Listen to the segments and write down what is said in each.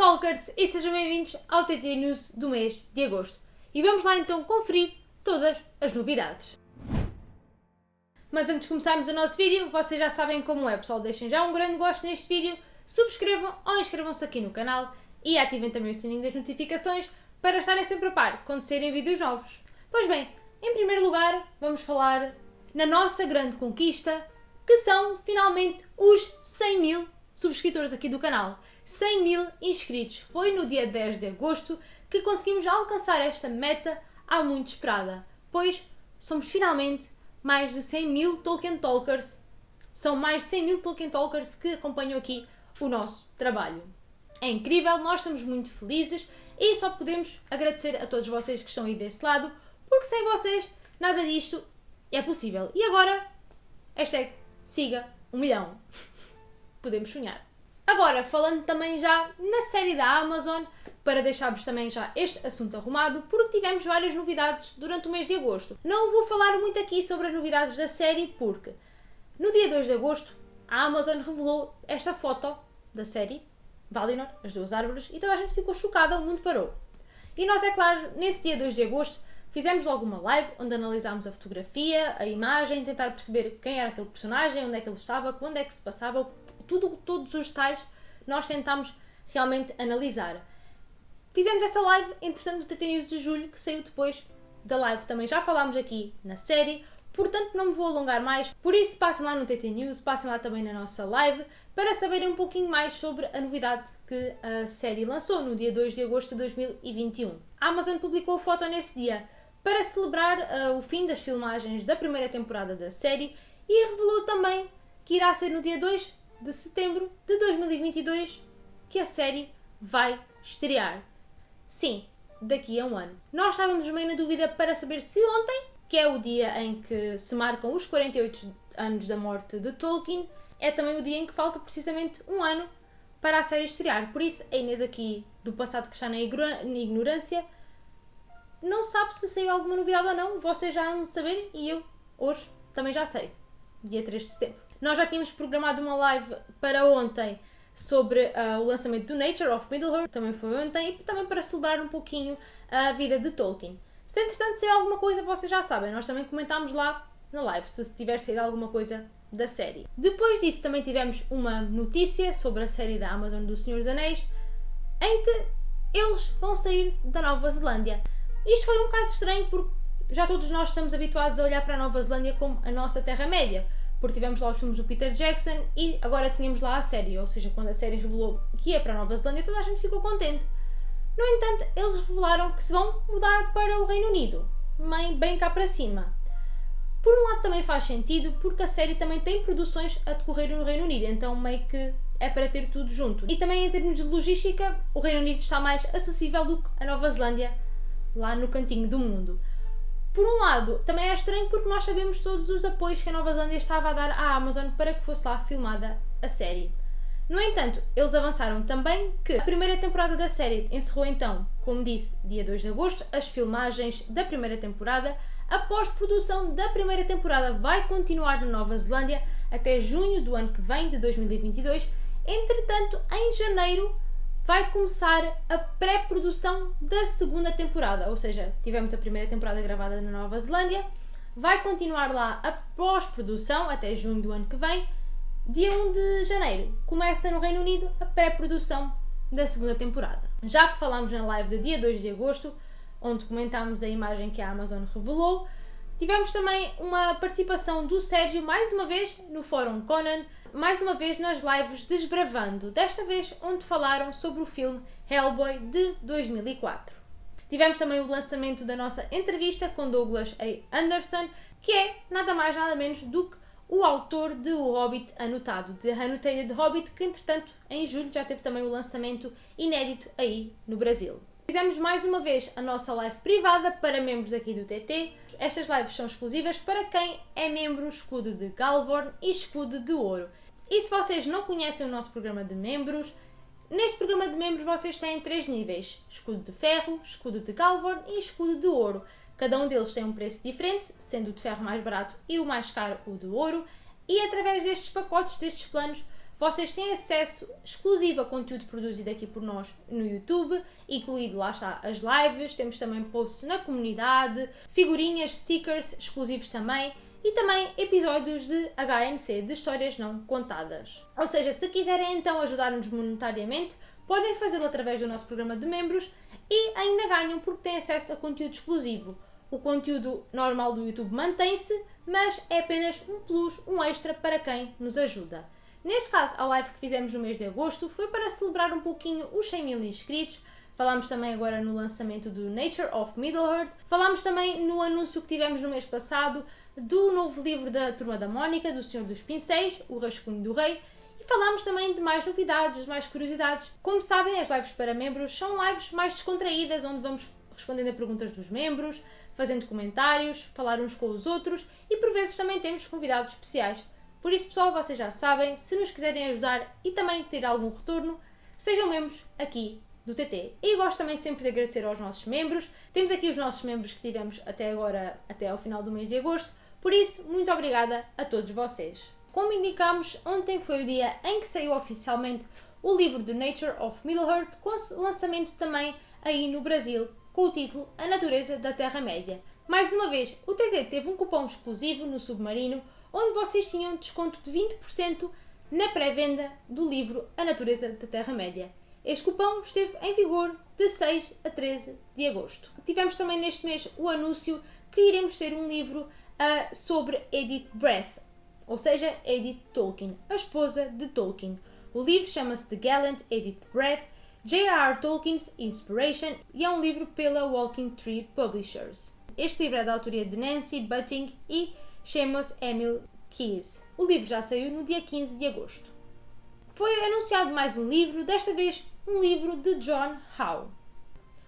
Talkers e sejam bem-vindos ao TT News do mês de agosto. E vamos lá então conferir todas as novidades. Mas antes de começarmos o nosso vídeo, vocês já sabem como é, pessoal. Deixem já um grande gosto neste vídeo, subscrevam ou inscrevam-se aqui no canal e ativem também o sininho das notificações para estarem sempre a par quando saírem vídeos novos. Pois bem, em primeiro lugar, vamos falar na nossa grande conquista, que são finalmente os 100 mil subscritores aqui do canal. 100 mil inscritos. Foi no dia 10 de agosto que conseguimos alcançar esta meta há muito esperada, pois somos finalmente mais de 100 mil Tolkien Talkers. São mais de 100 mil Tolkien Talkers que acompanham aqui o nosso trabalho. É incrível, nós estamos muito felizes e só podemos agradecer a todos vocês que estão aí desse lado, porque sem vocês nada disto é possível. E agora, hashtag siga um milhão. Podemos sonhar. Agora, falando também já na série da Amazon, para deixarmos também já este assunto arrumado, porque tivemos várias novidades durante o mês de agosto. Não vou falar muito aqui sobre as novidades da série, porque no dia 2 de agosto a Amazon revelou esta foto da série, Valinor, as duas árvores, e toda a gente ficou chocada, o mundo parou. E nós, é claro, nesse dia 2 de agosto, fizemos logo uma live onde analisámos a fotografia, a imagem, tentar perceber quem era aquele personagem, onde é que ele estava, quando é que se passava, tudo, todos os detalhes nós tentámos realmente analisar. Fizemos essa live, entretanto, no TT News de julho, que saiu depois da live. Também já falámos aqui na série, portanto não me vou alongar mais. Por isso, passem lá no TT News, passem lá também na nossa live, para saberem um pouquinho mais sobre a novidade que a série lançou no dia 2 de agosto de 2021. A Amazon publicou a foto nesse dia para celebrar uh, o fim das filmagens da primeira temporada da série e revelou também que irá ser no dia 2 de setembro de 2022 que a série vai estrear. Sim, daqui a um ano. Nós estávamos meio na dúvida para saber se ontem, que é o dia em que se marcam os 48 anos da morte de Tolkien, é também o dia em que falta precisamente um ano para a série estrear. Por isso, a Inês aqui do passado que está na ignorância não sabe se saiu alguma novidade ou não. Vocês já vão saber e eu hoje também já sei. Dia 3 de setembro. Nós já tínhamos programado uma live para ontem sobre uh, o lançamento do Nature of Middle-earth, também foi ontem, e também para celebrar um pouquinho a vida de Tolkien. Se entretanto saiu alguma coisa, vocês já sabem, nós também comentámos lá na live, se tiver saído alguma coisa da série. Depois disso também tivemos uma notícia sobre a série da Amazon do Senhor dos Anéis, em que eles vão sair da Nova Zelândia. Isto foi um bocado estranho porque já todos nós estamos habituados a olhar para a Nova Zelândia como a nossa Terra-média porque tivemos lá os filmes do Peter Jackson e agora tínhamos lá a série, ou seja, quando a série revelou que ia para a Nova Zelândia, toda a gente ficou contente. No entanto, eles revelaram que se vão mudar para o Reino Unido, bem, bem cá para cima. Por um lado também faz sentido, porque a série também tem produções a decorrer no Reino Unido, então meio que é para ter tudo junto. E também em termos de logística, o Reino Unido está mais acessível do que a Nova Zelândia, lá no cantinho do mundo. Por um lado, também é estranho porque nós sabemos todos os apoios que a Nova Zelândia estava a dar à Amazon para que fosse lá filmada a série. No entanto, eles avançaram também que a primeira temporada da série encerrou então, como disse, dia 2 de agosto, as filmagens da primeira temporada. A pós-produção da primeira temporada vai continuar na Nova Zelândia até junho do ano que vem, de 2022. Entretanto, em janeiro vai começar a pré-produção da segunda temporada. Ou seja, tivemos a primeira temporada gravada na Nova Zelândia, vai continuar lá a pós-produção até junho do ano que vem. Dia 1 de janeiro começa no Reino Unido a pré-produção da segunda temporada. Já que falámos na live do dia 2 de agosto, onde comentámos a imagem que a Amazon revelou, tivemos também uma participação do Sérgio mais uma vez no Fórum Conan mais uma vez nas lives Desbravando, desta vez onde falaram sobre o filme Hellboy de 2004. Tivemos também o lançamento da nossa entrevista com Douglas A. Anderson, que é nada mais nada menos do que o autor de O Hobbit Anotado, de Annotated Hobbit, que entretanto em julho já teve também o lançamento inédito aí no Brasil. Fizemos mais uma vez a nossa live privada para membros aqui do TT. Estas lives são exclusivas para quem é membro escudo de Galvorn e escudo de ouro. E se vocês não conhecem o nosso programa de membros, neste programa de membros vocês têm três níveis: escudo de ferro, escudo de Galvorn e escudo de ouro. Cada um deles tem um preço diferente, sendo o de ferro mais barato e o mais caro o de ouro, e através destes pacotes, destes planos, vocês têm acesso exclusivo a conteúdo produzido aqui por nós no YouTube, incluído lá está as lives, temos também posts na comunidade, figurinhas, stickers exclusivos também e também episódios de HNC, de histórias não contadas. Ou seja, se quiserem então ajudar-nos monetariamente, podem fazê-lo através do nosso programa de membros e ainda ganham porque têm acesso a conteúdo exclusivo. O conteúdo normal do YouTube mantém-se, mas é apenas um plus, um extra para quem nos ajuda. Neste caso, a live que fizemos no mês de agosto foi para celebrar um pouquinho os 100 mil inscritos. Falámos também agora no lançamento do Nature of Middle-earth. Falámos também no anúncio que tivemos no mês passado do novo livro da Turma da Mónica, do Senhor dos Pincéis, O Rascunho do Rei. E falámos também de mais novidades, mais curiosidades. Como sabem, as lives para membros são lives mais descontraídas, onde vamos respondendo a perguntas dos membros, fazendo comentários, falar uns com os outros e por vezes também temos convidados especiais. Por isso, pessoal, vocês já sabem, se nos quiserem ajudar e também ter algum retorno, sejam membros aqui do TT. E gosto também sempre de agradecer aos nossos membros. Temos aqui os nossos membros que tivemos até agora, até ao final do mês de agosto. Por isso, muito obrigada a todos vocês. Como indicamos, ontem foi o dia em que saiu oficialmente o livro The Nature of Middle-earth, com lançamento também aí no Brasil, com o título A Natureza da Terra-média. Mais uma vez, o TT teve um cupom exclusivo no Submarino onde vocês tinham desconto de 20% na pré-venda do livro A Natureza da Terra-média. Este cupom esteve em vigor de 6 a 13 de agosto. Tivemos também neste mês o anúncio que iremos ter um livro uh, sobre Edith Breath, ou seja, Edith Tolkien, a esposa de Tolkien. O livro chama-se The Gallant Edith Breath, J.R.R. Tolkien's Inspiration e é um livro pela Walking Tree Publishers. Este livro é da autoria de Nancy Butting e chama-se Emil Keyes. O livro já saiu no dia 15 de agosto. Foi anunciado mais um livro, desta vez um livro de John Howe.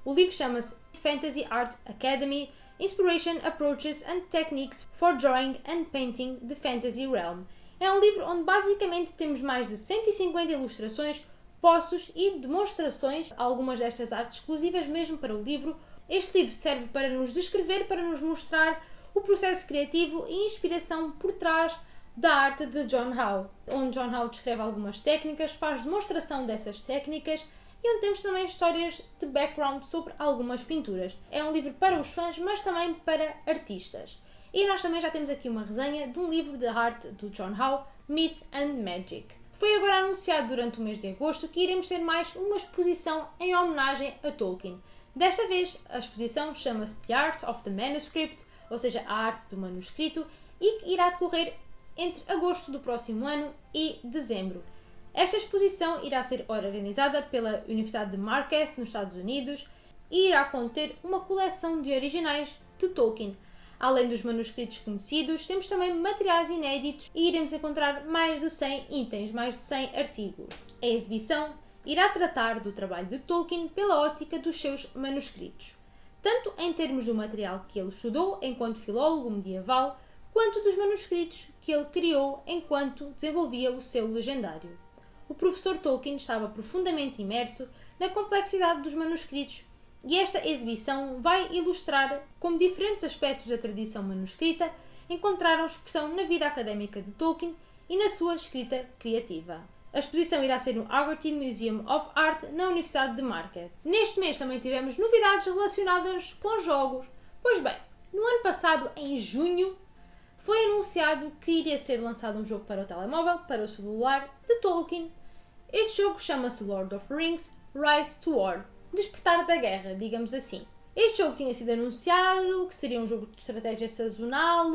O livro chama-se Fantasy Art Academy Inspiration Approaches and Techniques for Drawing and Painting the Fantasy Realm. É um livro onde basicamente temos mais de 150 ilustrações, poços e demonstrações, algumas destas artes exclusivas mesmo para o livro. Este livro serve para nos descrever, para nos mostrar o processo criativo e inspiração por trás da arte de John Howe, onde John Howe descreve algumas técnicas, faz demonstração dessas técnicas e onde temos também histórias de background sobre algumas pinturas. É um livro para os fãs, mas também para artistas. E nós também já temos aqui uma resenha de um livro de arte do John Howe, Myth and Magic. Foi agora anunciado durante o mês de agosto que iremos ter mais uma exposição em homenagem a Tolkien. Desta vez, a exposição chama-se The Art of the Manuscript ou seja, a arte do manuscrito, e que irá decorrer entre agosto do próximo ano e dezembro. Esta exposição irá ser organizada pela Universidade de Marquette, nos Estados Unidos, e irá conter uma coleção de originais de Tolkien. Além dos manuscritos conhecidos, temos também materiais inéditos e iremos encontrar mais de 100 itens, mais de 100 artigos. A exibição irá tratar do trabalho de Tolkien pela ótica dos seus manuscritos tanto em termos do material que ele estudou enquanto filólogo medieval, quanto dos manuscritos que ele criou enquanto desenvolvia o seu legendário. O professor Tolkien estava profundamente imerso na complexidade dos manuscritos e esta exibição vai ilustrar como diferentes aspectos da tradição manuscrita encontraram expressão na vida académica de Tolkien e na sua escrita criativa. A exposição irá ser no Haggerty Museum of Art na Universidade de Marquette. Neste mês também tivemos novidades relacionadas com jogos. Pois bem, no ano passado, em junho, foi anunciado que iria ser lançado um jogo para o telemóvel, para o celular, de Tolkien. Este jogo chama-se Lord of Rings Rise to War Despertar da Guerra, digamos assim. Este jogo tinha sido anunciado, que seria um jogo de estratégia sazonal,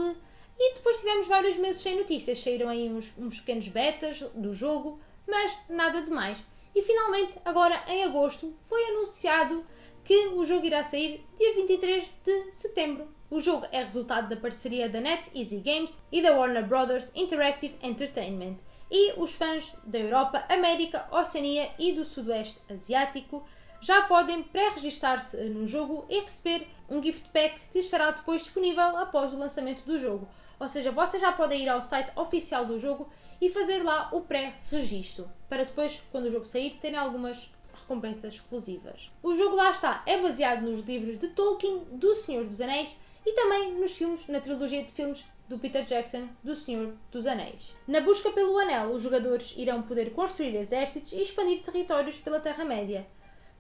e depois tivemos vários meses sem notícias. Saíram aí uns, uns pequenos betas do jogo, mas nada de mais. E finalmente, agora em agosto, foi anunciado que o jogo irá sair dia 23 de setembro. O jogo é resultado da parceria da NetEasy Games e da Warner Brothers Interactive Entertainment. E os fãs da Europa, América, Oceania e do Sudoeste Asiático já podem pré-registar-se no jogo e receber um gift pack que estará depois disponível após o lançamento do jogo. Ou seja, vocês já podem ir ao site oficial do jogo e fazer lá o pré-registro, para depois, quando o jogo sair, terem algumas recompensas exclusivas. O jogo lá está, é baseado nos livros de Tolkien, do Senhor dos Anéis e também nos filmes, na trilogia de filmes do Peter Jackson do Senhor dos Anéis. Na busca pelo Anel, os jogadores irão poder construir exércitos e expandir territórios pela Terra-média.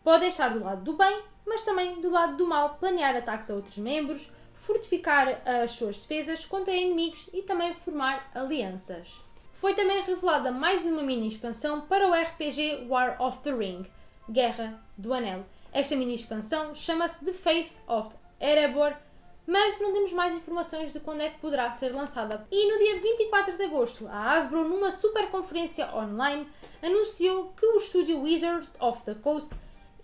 Podem estar do lado do bem, mas também do lado do mal, planear ataques a outros membros, fortificar as suas defesas contra inimigos e também formar alianças. Foi também revelada mais uma mini expansão para o RPG War of the Ring, Guerra do Anel. Esta mini expansão chama-se The Faith of Erebor, mas não temos mais informações de quando é que poderá ser lançada. E no dia 24 de agosto, a Hasbro, numa super conferência online, anunciou que o estúdio Wizard of the Coast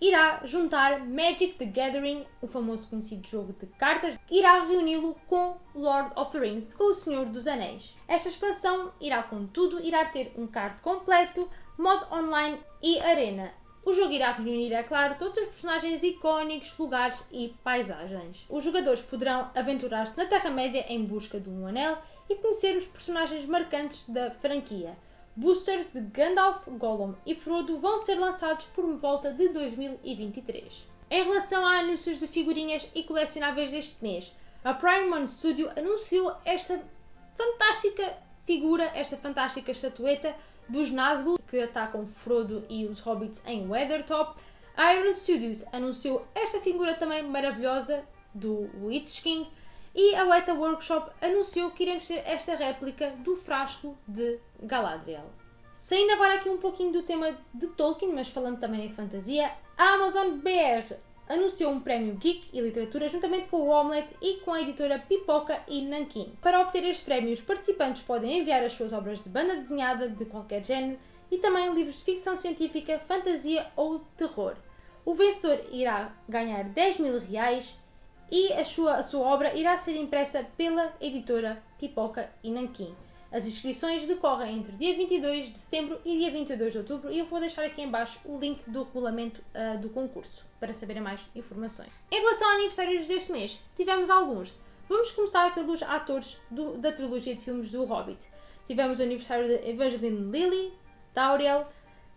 irá juntar Magic the Gathering, o famoso conhecido jogo de cartas, irá reuni-lo com Lord of the Rings, com o Senhor dos Anéis. Esta expansão irá, contudo, irá ter um card completo, modo online e arena. O jogo irá reunir, é claro, todos os personagens icónicos, lugares e paisagens. Os jogadores poderão aventurar-se na Terra-média em busca de um anel e conhecer os personagens marcantes da franquia. Boosters de Gandalf, Gollum e Frodo vão ser lançados por volta de 2023. Em relação a anúncios de figurinhas e colecionáveis deste mês, a Prime One Studio anunciou esta fantástica figura, esta fantástica estatueta dos Nazgûl que atacam Frodo e os Hobbits em Weathertop. A Iron Studios anunciou esta figura também maravilhosa do Witch King e a Weta Workshop anunciou que iremos ter esta réplica do frasco de Galadriel. Saindo agora aqui um pouquinho do tema de Tolkien, mas falando também em fantasia, a Amazon BR anunciou um prémio Geek e Literatura juntamente com o Omelette e com a editora Pipoca e Nankin. Para obter este prémio, os participantes podem enviar as suas obras de banda desenhada de qualquer género e também livros de ficção científica, fantasia ou terror. O vencedor irá ganhar 10 mil reais e a sua, a sua obra irá ser impressa pela editora Pipoca e Nanquim. As inscrições decorrem entre dia 22 de setembro e dia 22 de outubro e eu vou deixar aqui em baixo o link do regulamento uh, do concurso para saberem mais informações. Em relação a aniversários deste mês, tivemos alguns. Vamos começar pelos atores do, da trilogia de filmes do Hobbit. Tivemos o aniversário de Evangeline Lilly, Tauriel,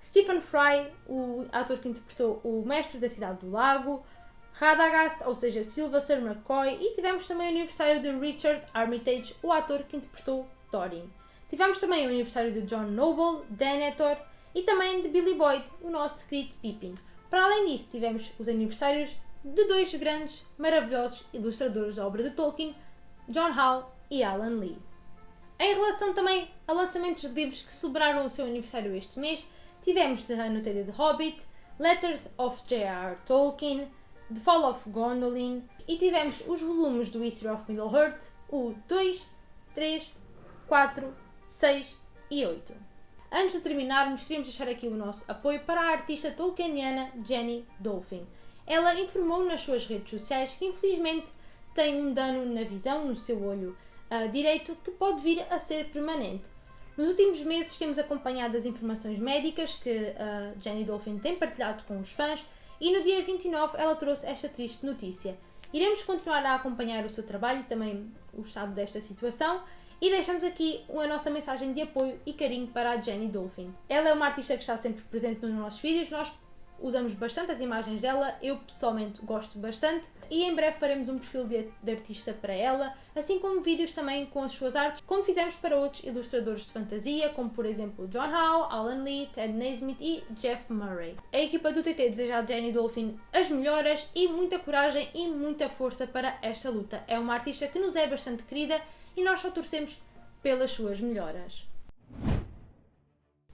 Stephen Fry, o ator que interpretou o Mestre da Cidade do Lago, Radagast, ou seja, Sylvester McCoy, e tivemos também o aniversário de Richard Armitage, o ator que interpretou Thorin. Tivemos também o aniversário de John Noble, Denethor e também de Billy Boyd, o nosso querido Pippin. Para além disso, tivemos os aniversários de dois grandes, maravilhosos ilustradores da obra de Tolkien, John Howe e Alan Lee. Em relação também a lançamentos de livros que celebraram o seu aniversário este mês, tivemos The Annotated Hobbit, Letters of J.R.R. Tolkien, The Fall of Gondolin e tivemos os volumes do History of Middle-earth, o 2, 3, 4, 6 e 8. Antes de terminarmos, queríamos deixar aqui o nosso apoio para a artista tolkieniana Jenny Dolphin. Ela informou nas suas redes sociais que infelizmente tem um dano na visão, no seu olho uh, direito, que pode vir a ser permanente. Nos últimos meses temos acompanhado as informações médicas que uh, Jenny Dolphin tem partilhado com os fãs e no dia 29 ela trouxe esta triste notícia. Iremos continuar a acompanhar o seu trabalho e também o estado desta situação e deixamos aqui a nossa mensagem de apoio e carinho para a Jenny Dolphin. Ela é uma artista que está sempre presente nos nossos vídeos, nós usamos bastante as imagens dela, eu pessoalmente gosto bastante e em breve faremos um perfil de, de, artista para ela, assim como vídeos também com as suas artes, como fizemos para outros ilustradores de fantasia, como por exemplo John Howe, Alan Lee, Ted Naismith e Jeff Murray. A equipa do TT deseja a Jenny Dolphin as melhoras e muita coragem e muita força para esta luta. É uma artista que nos é bastante querida e nós só torcemos pelas suas melhoras.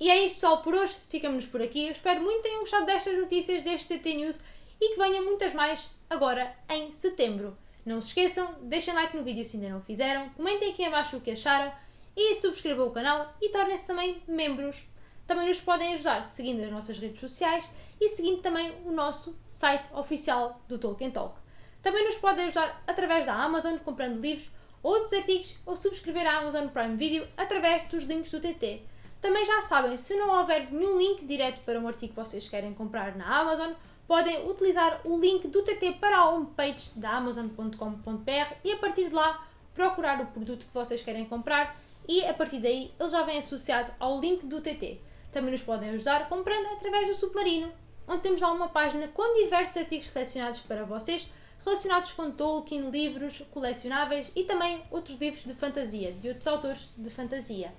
E é isso pessoal por hoje, ficamos por aqui. Eu espero muito que tenham gostado destas notícias deste TT News e que venham muitas mais agora em setembro. Não se esqueçam, deixem like no vídeo se ainda não fizeram, comentem aqui abaixo o que acharam e subscrevam o canal e tornem-se também membros. Também nos podem ajudar seguindo as nossas redes sociais e seguindo também o nosso site oficial do Tolkien Talk. Também nos podem ajudar através da Amazon comprando livros, outros artigos ou subscrever a Amazon Prime Video através dos links do TT. Também já sabem, se não houver nenhum link direto para um artigo que vocês querem comprar na Amazon, podem utilizar o link do TT para a homepage da amazon.com.br e a partir de lá procurar o produto que vocês querem comprar e a partir daí ele já vem associado ao link do TT. Também nos podem ajudar comprando através do Submarino, onde temos lá uma página com diversos artigos selecionados para vocês, relacionados com Tolkien, livros colecionáveis e também outros livros de fantasia, de outros autores de fantasia.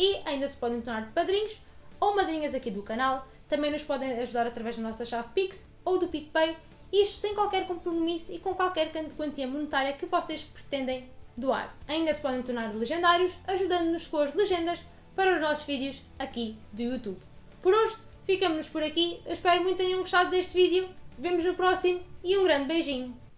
E ainda se podem tornar padrinhos ou madrinhas aqui do canal, também nos podem ajudar através da nossa chave Pix ou do PicPay, isto sem qualquer compromisso e com qualquer quantia monetária que vocês pretendem doar. Ainda se podem tornar legendários, ajudando-nos com as legendas para os nossos vídeos aqui do YouTube. Por hoje, ficamos por aqui. Eu espero muito que tenham gostado deste vídeo. Vemos no próximo e um grande beijinho.